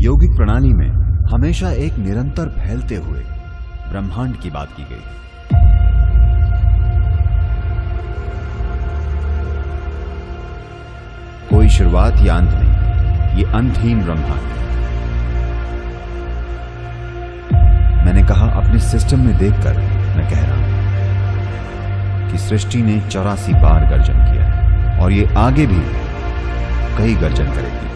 यौगिक प्रणाली में हमेशा एक निरंतर फैलते हुए ब्रह्मांड की बात की गई। कोई शुरुआत या अंत नहीं, ये अंतहीन ब्रह्मांड मैंने कहा, अपने सिस्टम में देखकर मैं कह रहा हूँ कि सृष्टि ने चौरासी बार गर्जन किया और ये आगे भी कई गर्जन करेगी।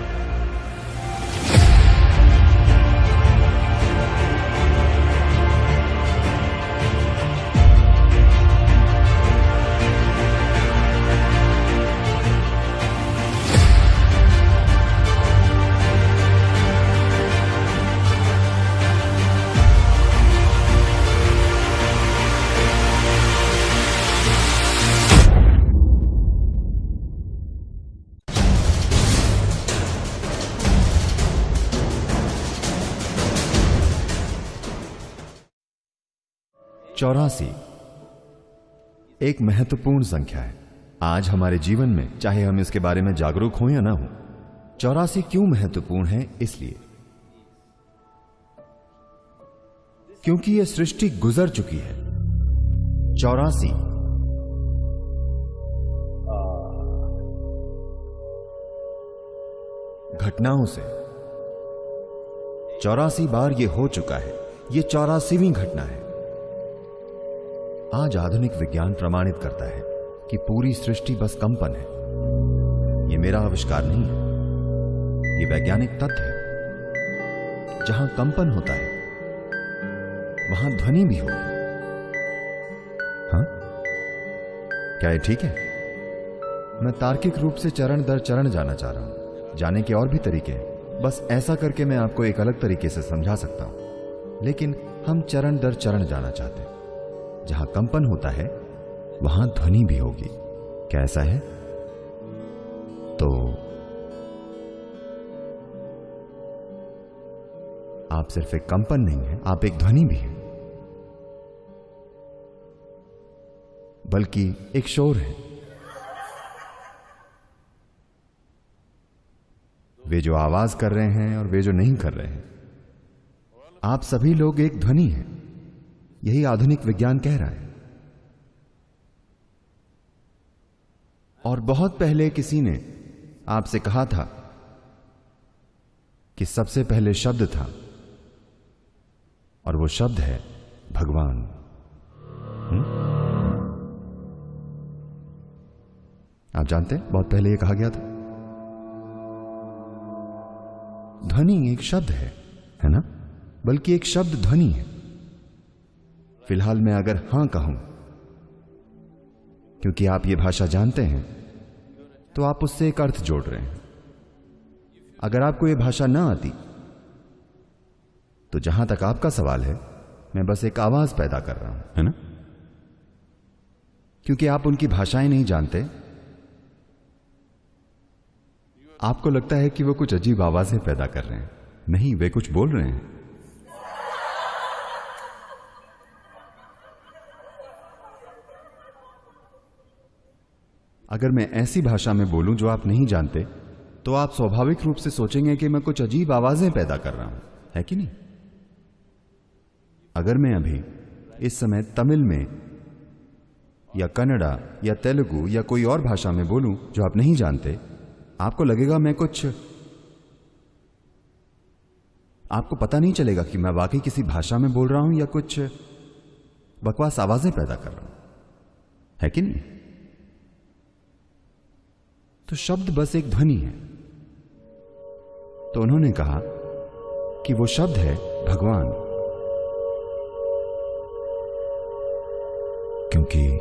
चौरासी। एक महत्वपूर्ण संख्या है। आज हमारे जीवन में, चाहे हम इसके बारे में जागरूक हों या ना हो, चौरासी क्यों महत्वपूर्ण है, इसलिए। क्योंकि यह सृष्टि गुजर चुकी है। चौरासी। घटनाओं से। चौरासी बार यह हो चुका है। यह चौरासीवीं घटना है। आज आधुनिक विज्ञान प्रमाणित करता है कि पूरी सृष्टि बस कंपन है। यह मेरा आविष्कार नहीं है। यह वैज्ञानिक तथ्य है। जहाँ कंपन होता है, वहाँ ध्वनि भी होगी हाँ? क्या ये ठीक है? मैं तार्किक रूप से चरण दर चरण जाना चाह रहा हूँ। जाने के और भी तरीके हैं। बस ऐसा करके मैं आपको एक अलग तरीके से समझा सकता हूँ। लेकिन हम चरण दर चरण जाना चाहते हैं। जहाँ कंपन होता है, वहाँ ध्वनि भी होगी। क्या ऐसा है? तो आप सिर्फ़ एक कंपन नहीं है, आप एक ध्वनि भी है। बल्कि एक शोर है। वे जो आवाज़ कर रहे हैं और वे जो नहीं कर रहे हैं, आप सभी लोग एक ध्वनि हैं। यही आधुनिक विज्ञान कह रहा है। और बहुत पहले किसी ने आपसे कहा था कि सबसे पहले शब्द था, और वो शब्द है भगवान। हुँ? आप जानते हैं, बहुत पहले ये कहा गया था। ध्वनि एक शब्द है है ना? बल्कि एक शब्द ध्वनि है। फ़िलहाल मैं अगर हाँ कहूँ क्योंकि आप ये भाषा जानते हैं तो आप उससे एक अर्थ जोड़ रहे हैं। अगर आपको यह भाषा ना आती तो जहाँ तक आपका सवाल है मैं बस एक आवाज़ पैदा कर रहा हूँ। है ना? क्योंकि आप उनकी भाषाएँ नहीं जानते आपको लगता है कि वो कुछ अजीब आवाज़ें पैदा कर रहे हैं। नहीं वे कुछ बोल रहे हैं। अगर मैं ऐसी भाषा में बोलूँ जो आप नहीं जानते तो आप स्वाभाविक रूप से सोचेंगे कि मैं कुछ अजीब आवाज़ें पैदा कर रहा हूँ। है कि नहीं? अगर मैं अभी इस समय तमिल में या कन्नड़ा या तेलुगु या कोई और भाषा में बोलूँ जो आप नहीं जानते, आपको लगेगा मैं कुछ आपको पता नहीं चलेगा कि मैं वाकई किसी भाषा में बोल रहा हूँ या कुछ बकवास आवाज़ें पैदा कर रहा हूँ। है कि नहीं? तो शब्द बस एक ध्वनि है। तो उन्होंने कहा कि वो शब्द है भगवान। क्योंकि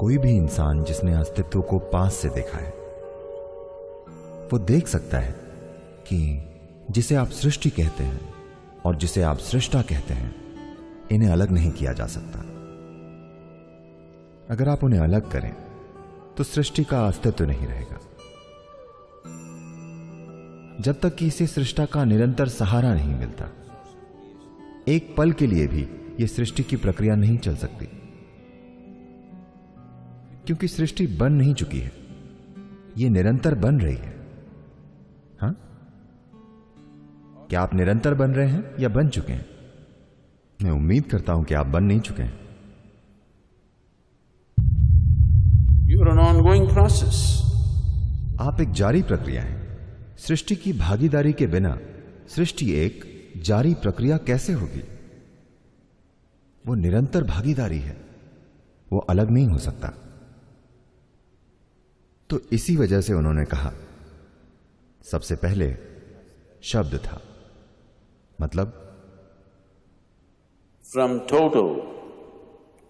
कोई भी इंसान जिसने अस्तित्व को पास से देखा है, वो देख सकता है कि जिसे आप सृष्टि कहते हैं और जिसे आप सृष्टा कहते हैं, इन्हें अलग नहीं किया जा सकता। अगर आप उन्हें अलग करें तो सृष्टि का अस्तित्व नहीं रहेगा। जब तक कि इसे सृष्टा का निरंतर सहारा नहीं मिलता, एक पल के लिए भी यह सृष्टि की प्रक्रिया नहीं चल सकती। क्योंकि सृष्टि बन नहीं चुकी है यह निरंतर बन रही है। हाँ? क्या आप निरंतर बन रहे हैं या बन चुके हैं? मैं उम्मीद करता हूँ कि आप बन नहीं चुके हैं। Ongoing process. आप एक जारी प्रक्रिया है। सृष्टि की भागीदारी के बिना सृष्टि एक जारी प्रक्रिया कैसे होगी? वो निरंतर भागीदारी है। वो अलग नहीं हो सकता। तो इसी वजह से उन्होंने कहा सबसे पहले शब्द था। मतलब? फ्रॉम total,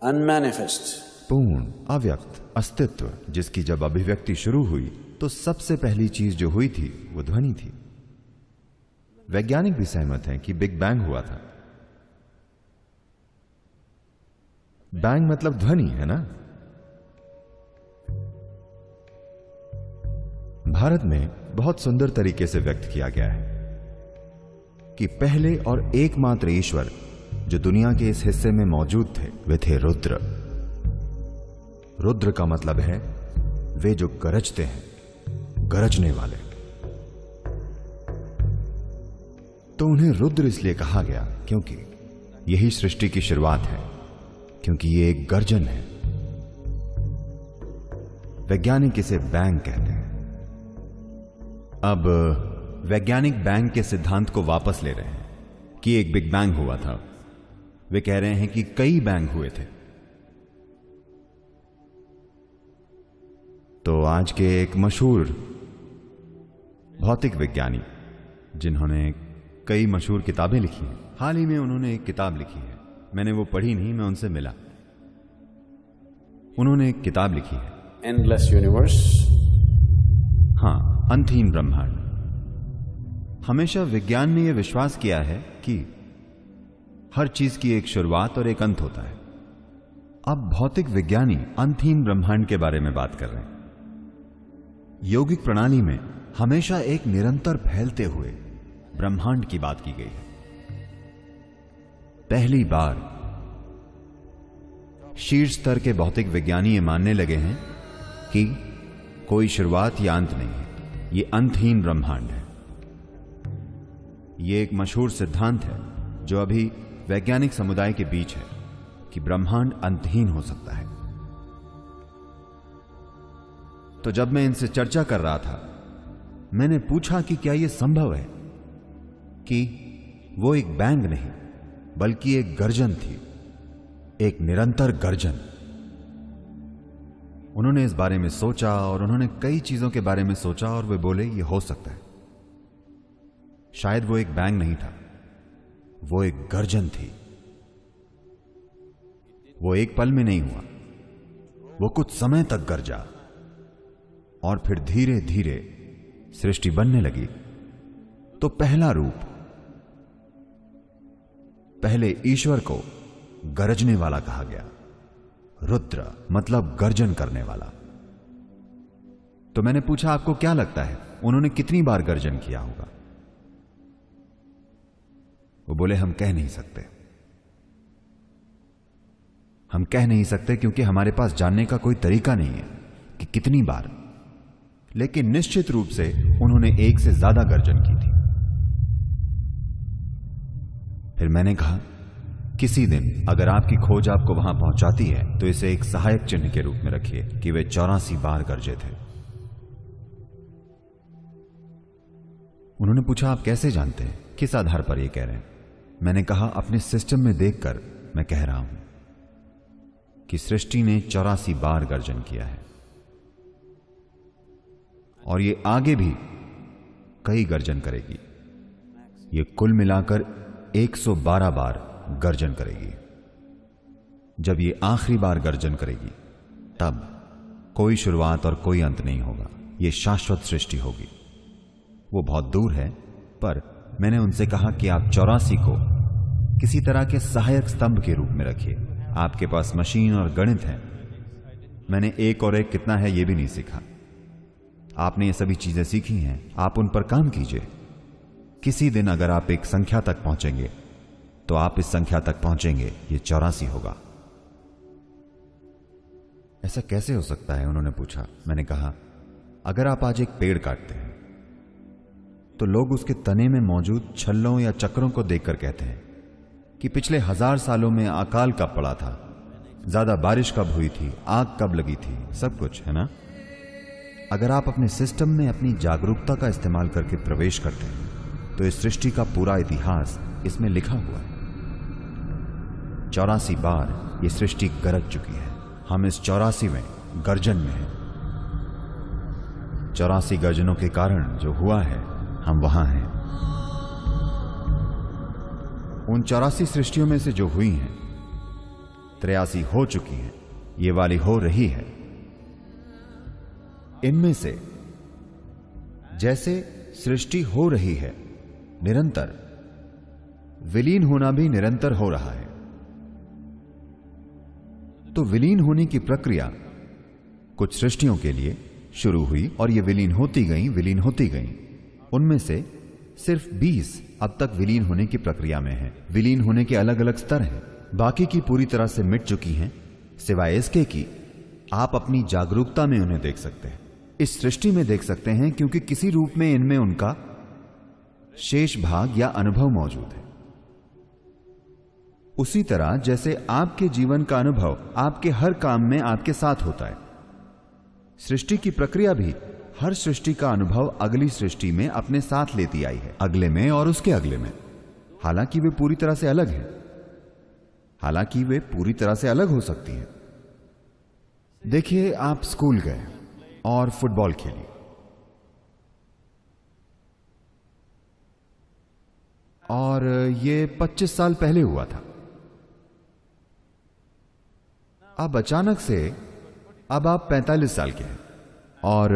unmanifest, पूर्ण अव्यक्त। अस्तित्व, जिसकी जब अभिव्यक्ति शुरू हुई तो सबसे पहली चीज़ जो हुई थी, वो ध्वनि थी। वैज्ञानिक भी सहमत हैं कि बिग बैंग हुआ था। बैंग मतलब ध्वनि, है ना? भारत में बहुत सुंदर तरीके से व्यक्त किया गया है कि पहले और एकमात्र ईश्वर, जो दुनिया के इस हिस्से में मौजूद थे, वे थे रुद्र। रुद्र का मतलब है, वे जो गरजते हैं, गरजने वाले। तो उन्हें रुद्र इसलिए कहा गया क्योंकि यही सृष्टि की शुरुआत है, क्योंकि ये एक गर्जन है। वैज्ञानिक इसे बैंग कहते हैं। अब, वैज्ञानिक बैंग के सिद्धांत को वापस ले रहे हैं कि एक बिग बैंग हुआ था। वे कह रहे हैं कि कई बैंग हुए थे। तो आज के एक मशहूर भौतिक विज्ञानी जिन्होंने कई मशहूर किताबें लिखी हैं। हाल ही में उन्होंने एक किताब लिखी है। मैंने वो पढ़ी नहीं मैं उनसे मिला। उन्होंने एक किताब लिखी है। Endless यूनिवर्स हाँ अंतहीन ब्रह्मांड। हमेशा विज्ञान ने यह विश्वास किया है कि हर चीज़ की एक शुरुआत और एक अंत होता है। अब भौतिक विज्ञानी अंतहीन ब्रह्मांड के बारे में बात कर रहे हैं। यौगिक प्रणाली में हमेशा एक निरंतर फैलते हुए ब्रह्मांड की बात की गई है। पहली बार शीर्ष स्तर के भौतिक विज्ञानी ये मानने लगे हैं कि कोई शुरुआत या अंत नहीं है। ये अंतहीन ब्रह्मांड है। ये एक मशहूर सिद्धांत है जो अभी वैज्ञानिक समुदाय के बीच है कि ब्रह्मांड अंतहीन हो सकता है। तो जब मैं इनसे चर्चा कर रहा था, मैंने पूछा कि क्या यह संभव है कि वो एक बैंग नहीं, बल्कि एक गर्जन थी, एक निरंतर गर्जन। उन्होंने इस बारे में सोचा और उन्होंने कई चीज़ों के बारे में सोचा और वे बोले, ये हो सकता है। शायद वो एक बैंग नहीं था, वो एक गर्जन थी। वो एक पल में नहीं हुआ, वो कुछ समय तक गरजा। और फिर धीरे धीरे सृष्टि बनने लगी। तो पहला रूप, पहले ईश्वर को गरजने वाला कहा गया। रुद्र मतलब गर्जन करने वाला। तो मैंने पूछा, आपको क्या लगता है? उन्होंने कितनी बार गर्जन किया होगा? वो बोले, हम कह नहीं सकते। हम कह नहीं सकते क्योंकि हमारे पास जानने का कोई तरीका नहीं है कि कितनी बार। लेकिन निश्चित रूप से उन्होंने एक से ज़्यादा गर्जन की थी। फिर मैंने कहा, किसी दिन अगर आपकी खोज आपको वहाँ पहुंचाती है तो इसे एक सहायक चिन्ह के रूप में रखिए कि वे चौरासी बार गर्जे थे। उन्होंने पूछा, आप कैसे जानते हैं? किस आधार पर यह कह रहे हैं? मैंने कहा, अपने सिस्टम में देखकर मैं कह रहा हूँ कि सृष्टि ने चौरासी बार गर्जन किया है। और ये आगे भी कई गर्जन करेगी। ये कुल मिलाकर 112 बार गर्जन करेगी। जब ये आखिरी बार गर्जन करेगी, तब कोई शुरुआत और कोई अंत नहीं होगा। ये शाश्वत सृष्टि होगी। वो बहुत दूर है, पर मैंने उनसे कहा कि आप चौरासी को किसी तरह के सहायक स्तंभ के रूप में रखिए। आपके पास मशीन और गणित है। मैंने एक और एक कितना है यह भी नहीं सीखा। आपने ये सभी चीज़ें सीखी हैं, आप उन पर काम कीजिए। किसी दिन अगर आप एक संख्या तक पहुँचेंगे तो आप इस संख्या तक पहुँचेंगे, ये चौरासी होगा। ऐसा कैसे हो सकता है? उन्होंने पूछा। मैंने कहा, अगर आप आज एक पेड़ काटते हैं तो लोग उसके तने में मौजूद छल्लों या चक्रों को देखकर कहते हैं कि पिछले हज़ार सालों में अकाल कब पड़ा था? ज़्यादा बारिश कब हुई थी? आग कब लगी थी? सब कुछ, है ना? अगर आप अपने सिस्टम में अपनी जागरूकता का इस्तेमाल करके प्रवेश करते हैं तो इस सृष्टि का पूरा इतिहास इसमें लिखा हुआ है। चौरासी बार ये सृष्टि गरज चुकी है। हम इस चौरासी में, गर्जन में हैं। चौरासी गर्जनों के कारण जो हुआ है, हम वहाँ हैं। उन चौरासी सृष्टियों में से जो हुई हैं, त्रियासी हो चुकी हैं, ये वाली हो रही है। इनमें से जैसे सृष्टि हो रही है, निरंतर, विलीन होना भी निरंतर हो रहा है। तो विलीन होने की प्रक्रिया कुछ सृष्टियों के लिए शुरू हुई और ये विलीन होती गई, विलीन होती गई। उनमें से सिर्फ़ 20 अब तक विलीन होने की प्रक्रिया में हैं। विलीन होने के अलग अलग स्तर हैं। बाकी की पूरी तरह से मिट चुकी हैं, सिवाय इसके कि आप अपनी जागरूकता में उन्हें देख सकते हैं। इस सृष्टि में देख सकते हैं क्योंकि किसी रूप में इनमें उनका शेष भाग या अनुभव मौजूद है। उसी तरह जैसे आपके जीवन का अनुभव आपके हर काम में आपके साथ होता है, सृष्टि की प्रक्रिया भी हर सृष्टि का अनुभव अगली सृष्टि में अपने साथ लेती आई है, अगले में और उसके अगले में। हालाँकि वे पूरी तरह से अलग हैं। हालाँकि वे पूरी तरह से अलग हो सकती हैं। देखिए, आप स्कूल गए। और फुटबॉल खेली और ये 25 साल पहले हुआ था अब अचानक से अब आप 45 साल के हैं और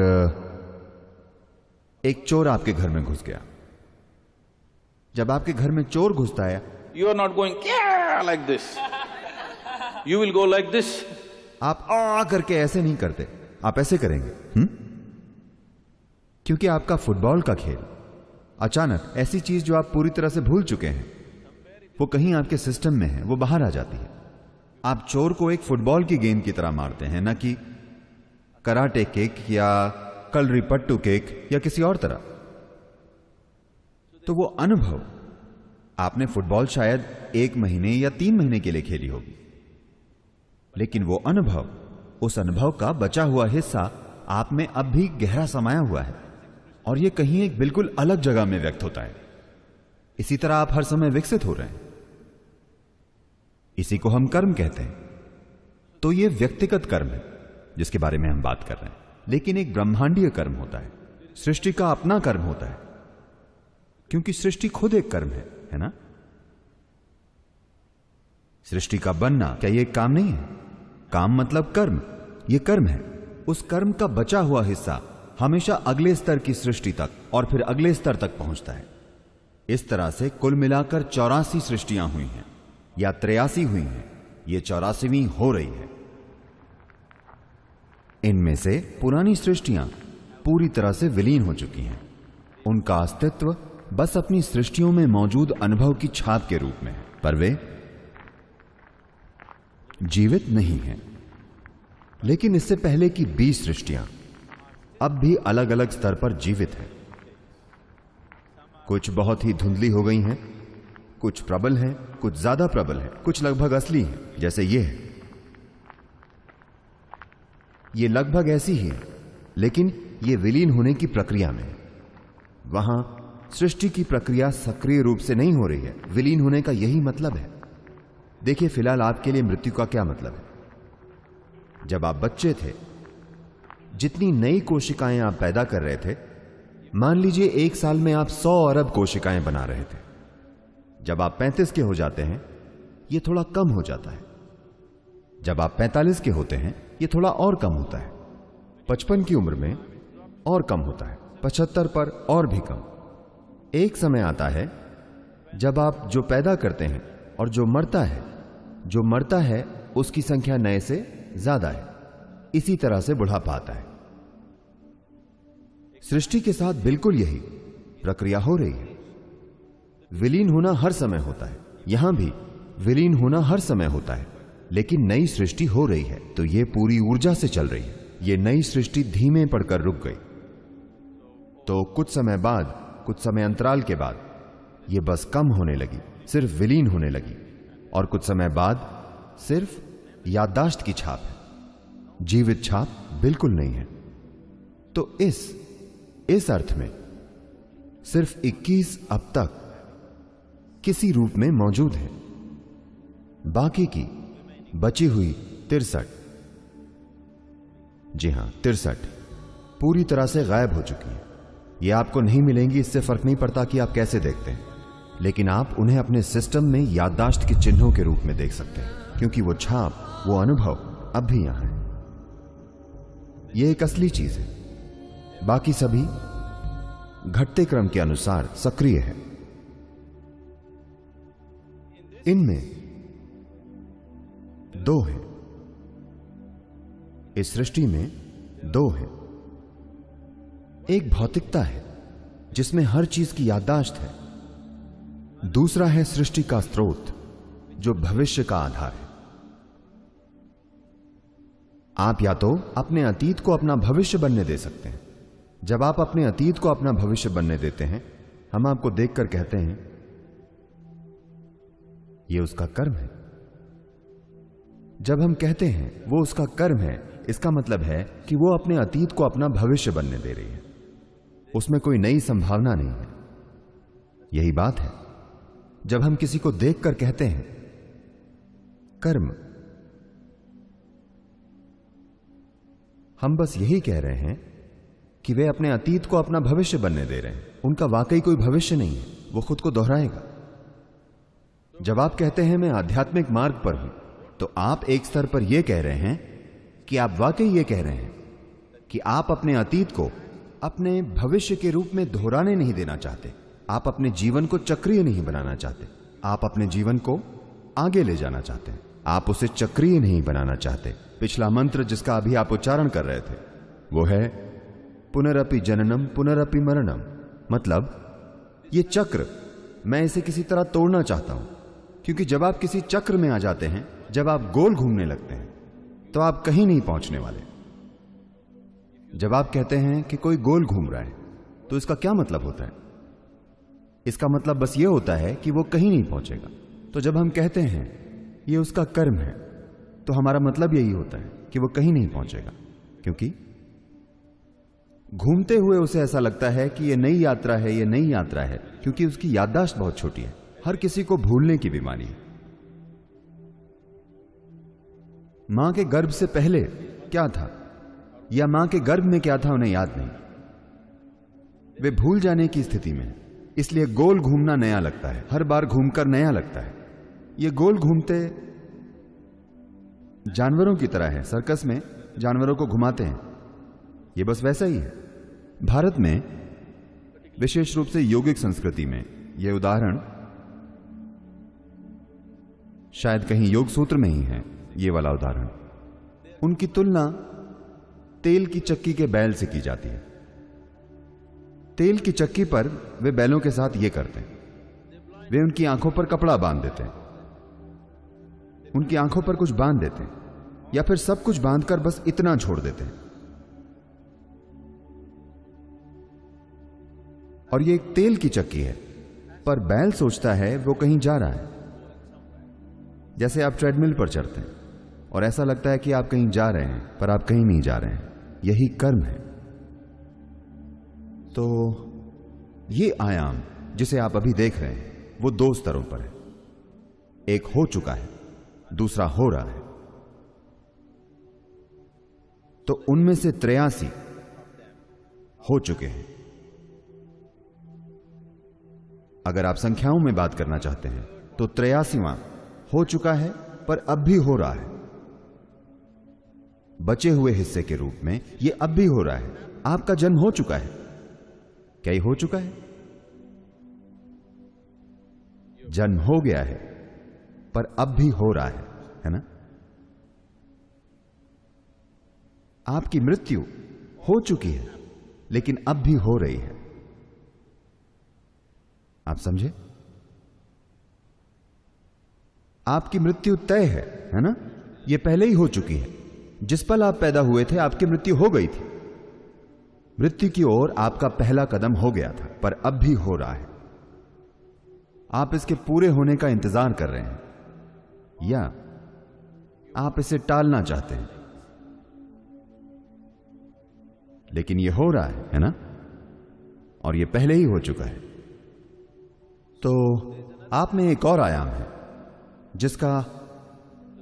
एक चोर आपके घर में घुस गया जब आपके घर में चोर घुसता है you are not going like this. You will go like this. आप आ करके ऐसे नहीं करते आप ऐसे करेंगे हुँ? क्योंकि आपका फुटबॉल का खेल, अचानक ऐसी चीज़ जो आप पूरी तरह से भूल चुके हैं, वो कहीं आपके सिस्टम में है, वो बाहर आ जाती है आप चोर को एक फुटबॉल की गेंद की तरह मारते हैं, ना कि कराटे केक या कलरी पट्टू किक या किसी और तरह तो वो अनुभव आपने फुटबॉल शायद एक महीने या तीन महीने के लिए खेली होगी, लेकिन वो अनुभव उस अनुभव का बचा हुआ हिस्सा आप में अब भी गहरा समाया हुआ है। और यह कहीं एक बिल्कुल अलग जगह में व्यक्त होता है। इसी तरह आप हर समय विकसित हो रहे हैं। इसी को हम कर्म कहते हैं। तो यह व्यक्तिगत कर्म है, जिसके बारे में हम बात कर रहे हैं। लेकिन एक ब्रह्मांडीय कर्म होता है। सृष्टि का अपना कर्म होता है। क्योंकि सृष्टि खुद एक कर्म है है ना? सृष्टि का बनना क्या ये काम नहीं है? काम मतलब कर्म। ये कर्म है। उस कर्म का बचा हुआ हिस्सा हमेशा अगले स्तर की सृष्टि तक और फिर अगले स्तर तक पहुँचता है। इस तरह से कुल मिलाकर चौरासी सृष्टियाँ हुई हैं, या त्रियासी हुई हैं, ये चौरासीवीं हो रही है। इनमें से पुरानी सृष्टियाँ पूरी तरह से विलीन हो चुकी हैं। उनका अस्तित्व बस अपनी सृष्टियों में मौजूद अनुभव की छाप के रूप में है, पर वे जीवित नहीं हैं। लेकिन इससे पहले की बीस सृष्टियाँ अब भी अलग अलग स्तर पर जीवित हैं। कुछ बहुत ही धुंधली हो गई हैं, कुछ प्रबल हैं, कुछ ज़्यादा प्रबल हैं, कुछ लगभग असली हैं, जैसे ये है। ये लगभग ऐसी ही है, लेकिन ये विलीन होने की प्रक्रिया में वहाँ सृष्टि की प्रक्रिया सक्रिय रूप से नहीं हो रही है। विलीन होने का यही मतलब है। देखिए, फ़िलहाल आपके लिए मृत्यु का क्या मतलब है? जब आप बच्चे थे, जितनी नई कोशिकाएँ आप पैदा कर रहे थे, मान लीजिए एक साल में आप सौ अरब कोशिकाएँ बना रहे थे। जब आप पैंतीस के हो जाते हैं यह थोड़ा कम हो जाता है। जब आप पैंतालीस के होते हैं यह थोड़ा और कम होता है। पचपन की उम्र में और कम होता है, पचहत्तर पर और भी कम। एक समय आता है, जब आप जो पैदा करते हैं और जो मरता है जो मरता है, उसकी संख्या नए से ज़्यादा है। इसी तरह से बुढ़ापा आता है। सृष्टि के साथ बिल्कुल यही प्रक्रिया हो रही है। विलीन होना हर समय होता है। यहाँ भी विलीन होना हर समय होता है। लेकिन नई सृष्टि हो रही है तो यह पूरी ऊर्जा से चल रही है। यह नई सृष्टि धीमे पड़कर रुक गई। तो कुछ समय बाद, कुछ समय अंतराल के बाद यह बस कम होने लगी, सिर्फ़ विलीन होने लगी। और कुछ समय बाद सिर्फ़ याददाश्त की छाप है। जीवित छाप बिल्कुल नहीं है। तो इस इस अर्थ में सिर्फ़ 21 अब तक किसी रूप में मौजूद है। बाकी की बची हुई तिरसठ। जी हाँ, तिरसठ पूरी तरह से गायब हो चुकी है। ये आपको नहीं मिलेंगी, इससे फ़र्क नहीं पड़ता कि आप कैसे देखते हैं। लेकिन आप उन्हें अपने सिस्टम में याददाश्त के चिन्हों के रूप में देख सकते हैं, क्योंकि वो छाप, वो अनुभव अब भी यहाँ है। यह एक असली चीज़ है। बाकी सभी घटते क्रम के अनुसार सक्रिय है। इनमें दो हैं। इस सृष्टि में दो हैं। एक भौतिकता है, जिसमें हर चीज़ की याददाश्त है। दूसरा है सृष्टि का स्रोत, जो भविष्य का आधार है। आप या तो अपने अतीत को अपना भविष्य बनने दे सकते हैं। जब आप अपने अतीत को अपना भविष्य बनने देते हैं, हम आपको देखकर कहते हैं यह उसका कर्म है। जब हम कहते हैं, वो उसका कर्म है, इसका मतलब है कि वो अपने अतीत को अपना भविष्य बनने दे रही है। उसमें कोई नई संभावना नहीं है। यही बात है। जब हम किसी को देखकर कहते हैं, कर्म, हम बस यही कह रहे हैं कि वे अपने अतीत को अपना भविष्य बनने दे रहे हैं। उनका वाकई कोई भविष्य नहीं है, वो खुद को दोहराएगा। जब आप कहते हैं, मैं आध्यात्मिक मार्ग पर हूँ तो आप एक स्तर पर यह कह रहे हैं कि आप वाकई यह कह रहे हैं कि आप अपने अतीत को अपने भविष्य के रूप में दोहराने नहीं देना चाहते। आप अपने जीवन को चक्रीय नहीं बनाना चाहते। आप अपने जीवन को आगे ले जाना चाहते हैं। आप उसे चक्रीय नहीं बनाना चाहते। पिछला मंत्र जिसका अभी आप उच्चारण कर रहे थे, वो है पुनरअपि जननम पुनरअपि मरणम। मतलब ये चक्र, मैं इसे किसी तरह तोड़ना चाहता हूँ। क्योंकि जब आप किसी चक्र में आ जाते हैं, जब आप गोल घूमने लगते हैं तो आप कहीं नहीं पहुँचने वाले। जब आप कहते हैं कि कोई गोल घूम रहा है तो इसका क्या मतलब होता है? इसका मतलब बस यह होता है कि वो कहीं नहीं पहुंचेगा। तो जब हम कहते हैं, ये उसका कर्म है तो हमारा मतलब यही होता है कि वो कहीं नहीं पहुंचेगा। क्योंकि घूमते हुए उसे ऐसा लगता है कि यह नई यात्रा है यह नई यात्रा है, क्योंकि उसकी याददाश्त बहुत छोटी है। हर किसी को भूलने की बीमारी है। माँ के गर्भ से पहले क्या था? या माँ के गर्भ में क्या था उन्हें याद नहीं? वे भूल जाने की स्थिति में इसलिए गोल घूमना नया लगता है। हर बार घूमकर नया लगता है। ये गोल घूमते जानवरों की तरह है। सर्कस में जानवरों को घुमाते हैं। यह बस वैसा ही है। भारत में विशेष रूप से यौगिक संस्कृति में यह उदाहरण शायद कहीं योग सूत्र में ही है, ये वाला उदाहरण। उनकी तुलना तेल की चक्की के बैल से की जाती है। तेल की चक्की पर वे बैलों के साथ ये करते हैं। वे उनकी आँखों पर कपड़ा बाँध देते हैं। उनकी आँखों पर कुछ बाँध देते हैं, या फिर सब कुछ बांधकर बस इतना छोड़ देते हैं। और ये एक तेल की चक्की है, पर बैल सोचता है वो कहीं जा रहा है। जैसे आप ट्रेडमिल पर चढ़ते हैं, और ऐसा लगता है कि आप कहीं जा रहे हैं, पर आप कहीं नहीं जा रहे हैं। यही कर्म है। तो ये आयाम जिसे आप अभी देख रहे हैं, वो दो स्तरों पर है। एक हो चुका है, दूसरा हो रहा है। तो उनमें से त्रयासी हो चुके हैं। अगर आप संख्याओं में बात करना चाहते हैं तो त्रियासीवां हो चुका है, पर अब भी हो रहा है। बचे हुए हिस्से के रूप में यह अब भी हो रहा है। आपका जन्म हो चुका है। क्या ये हो चुका है? जन्म हो गया है, पर अब भी हो रहा है है ना? आपकी मृत्यु हो चुकी है, लेकिन अब भी हो रही है। आप समझे? आपकी मृत्यु तय है है ना? यह पहले ही हो चुकी है। जिस पल आप पैदा हुए थे, आपकी मृत्यु हो गई थी। मृत्यु की ओर आपका पहला कदम हो गया था, पर अब भी हो रहा है। आप इसके पूरे होने का इंतज़ार कर रहे हैं। या आप इसे टालना चाहते हैं। लेकिन यह हो रहा है है ना? और यह पहले ही हो चुका है। तो आप में एक और आयाम है, जिसका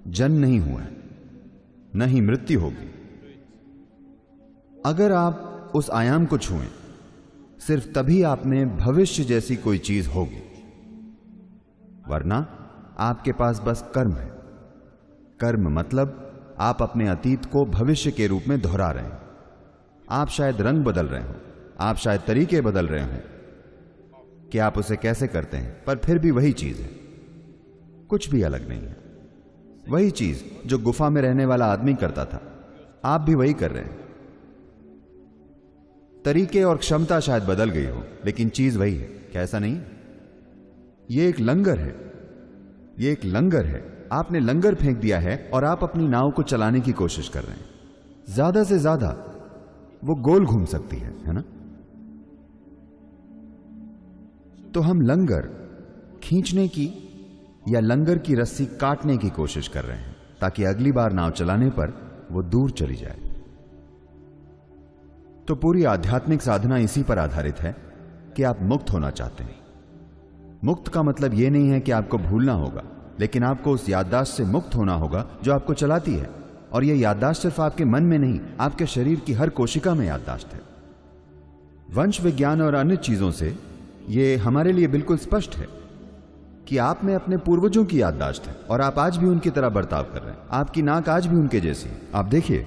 जन्म नहीं हुआ है, न ही मृत्यु होगी। अगर आप उस आयाम को छुएँ। सिर्फ़ तभी आप में भविष्य जैसी कोई चीज़ होगी। वरना आपके पास बस कर्म है। कर्म मतलब आप अपने अतीत को भविष्य के रूप में दोहरा रहे हैं। आप शायद रंग बदल रहे हो, आप शायद तरीके बदल रहे हो। कि आप उसे कैसे करते हैं, पर फिर भी वही चीज़ है। कुछ भी अलग नहीं है। वही चीज़ जो गुफा में रहने वाला आदमी करता था। आप भी वही कर रहे हैं। तरीके और क्षमता शायद बदल गई हो, लेकिन चीज़ वही है, क्या ऐसा नहीं? ये एक लंगर है, ये एक लंगर है। आपने लंगर फेंक दिया है और आप अपनी नाव को चलाने की कोशिश कर रहे हैं। ज़्यादा से ज़्यादा वो गोल घूम सकती है है ना? तो हम लंगर खींचने की या लंगर की रस्सी काटने की कोशिश कर रहे हैं, ताकि अगली बार नाव चलाने पर वो दूर चली जाए। तो पूरी आध्यात्मिक साधना इसी पर आधारित है कि आप मुक्त होना चाहते हैं। मुक्त का मतलब यह नहीं है कि आपको भूलना होगा, लेकिन आपको उस याददाश्त से मुक्त होना होगा जो आपको चलाती है। और यह याददाश्त सिर्फ़ आपके मन में नहीं, आपके शरीर की हर कोशिका में याददाश्त है। वंश विज्ञान और अन्य चीज़ों से यह हमारे लिए बिल्कुल स्पष्ट है कि आप में अपने पूर्वजों की याददाश्त है, और आप आज भी उनकी तरह बर्ताव कर रहे हैं। आपकी नाक आज भी उनके जैसी है। आप देखिए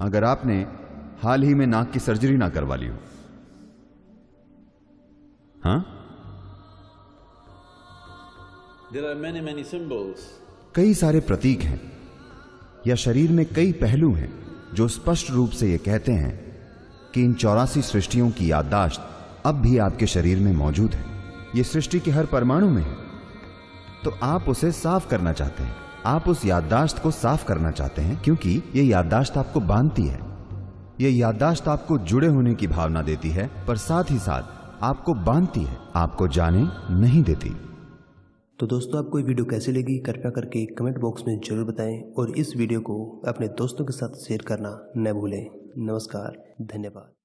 अगर आपने हाल ही में नाक की सर्जरी ना करवा ली हो। हाँ? There are many, many symbols. कई सारे प्रतीक हैं या शरीर में कई पहलू हैं जो स्पष्ट रूप से ये कहते हैं कि इन चौरासी सृष्टियों की याददाश्त अब भी आपके शरीर में मौजूद है। ये सृष्टि के हर परमाणु में है। तो आप उसे साफ़ करना चाहते हैं। आप उस याददाश्त को साफ़ करना चाहते हैं, क्योंकि ये याददाश्त आपको बांधती है। ये याददाश्त आपको जुड़े होने की भावना देती है, पर साथ ही साथ आपको बांधती है, आपको जाने नहीं देती। तो दोस्तों, आपको ये वीडियो कैसी लगी? कृपया करके कमेंट बॉक्स में ज़रूर बताएँ और इस वीडियो को अपने दोस्तों के साथ शेयर करना न भूलें। नमस्कार, धन्यवाद।